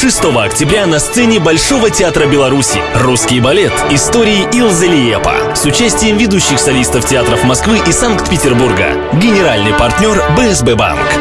6 октября на сцене Большого театра Беларуси «Русский балет. Истории Илзы Лиепа» с участием ведущих солистов театров Москвы и Санкт-Петербурга. Генеральный партнер БСБ Банк.